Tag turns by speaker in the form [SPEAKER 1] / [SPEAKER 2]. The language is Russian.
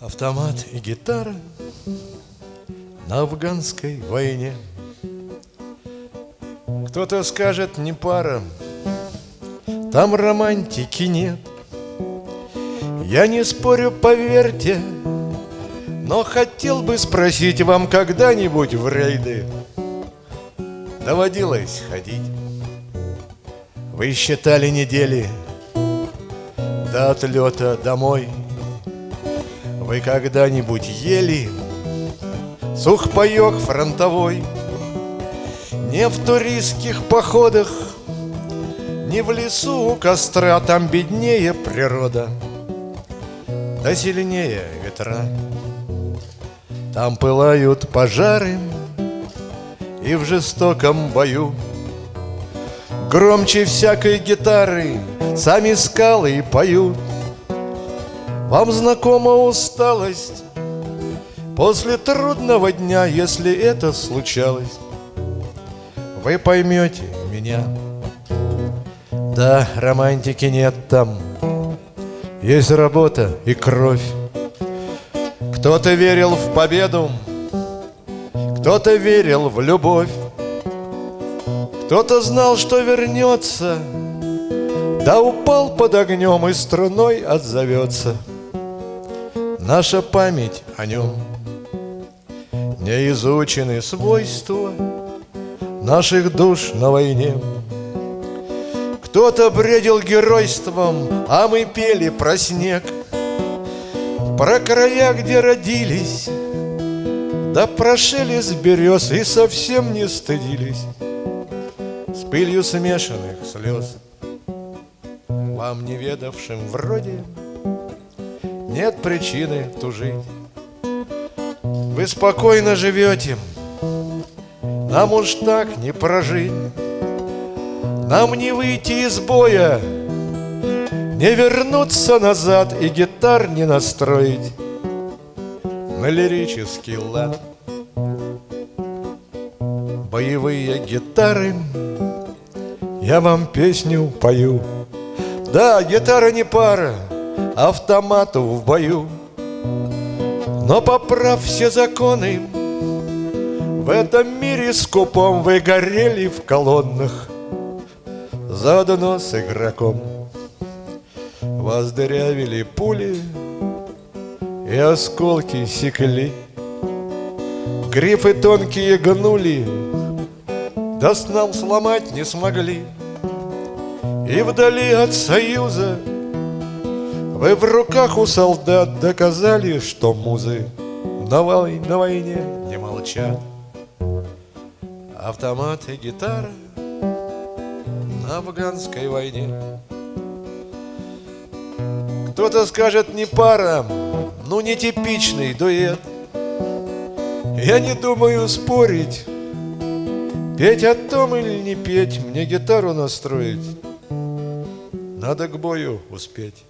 [SPEAKER 1] Автомат и гитара на афганской войне. Кто-то скажет, не пара, там романтики нет. Я не спорю, поверьте, но хотел бы спросить вам когда-нибудь в рейды. Доводилось ходить. Вы считали недели до отлета домой Вы когда-нибудь ели сухпайок фронтовой. Не в туристских походах Не в лесу у костра Там беднее природа Да сильнее ветра. Там пылают пожары И в жестоком бою Громче всякой гитары Сами скалы поют Вам знакома усталость? После трудного дня, если это случалось Вы поймете меня. Да, романтики нет там. Есть работа и кровь. Кто-то верил в победу Кто-то верил в любовь. Кто-то знал, что вернется да упал под огнем и струной отзовется Наша память о нем. Не изучены свойства Наших душ на войне. Кто-то бредил геройством А мы пели про снег. Про края, где родились Да про шелест берез И совсем не стыдились. С пылью смешанных слез вам неведавшим вроде Нет причины тужить. Вы спокойно живете. Нам уж так не прожить. Нам не выйти из боя. Не вернуться назад И гитар не настроить. На лирический лад. Боевые гитары. Я вам песню пою. Да, гитара не пара, автомату в бою. Но поправ все законы В этом мире скупом вы горели в колоннах Заодно с игроком. Вас пули И осколки секли. Грифы тонкие гнули Да с нам сломать не смогли. И вдали от союза Вы в руках у солдат доказали, что музы На, вой, на войне не молчат. Автомат и гитара на афганской войне. Кто-то скажет не пара, ну не типичный дуэт. Я не думаю спорить Петь о том или не петь, мне гитару настроить надо к бою успеть.